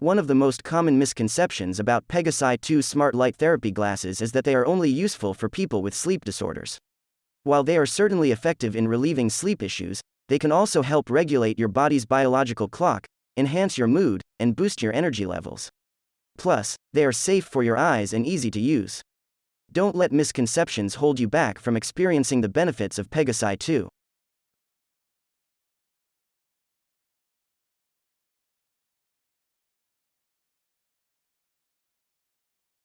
One of the most common misconceptions about Pegasi 2 smart light therapy glasses is that they are only useful for people with sleep disorders. While they are certainly effective in relieving sleep issues, they can also help regulate your body's biological clock, enhance your mood, and boost your energy levels. Plus, they are safe for your eyes and easy to use. Don't let misconceptions hold you back from experiencing the benefits of Pegasi 2.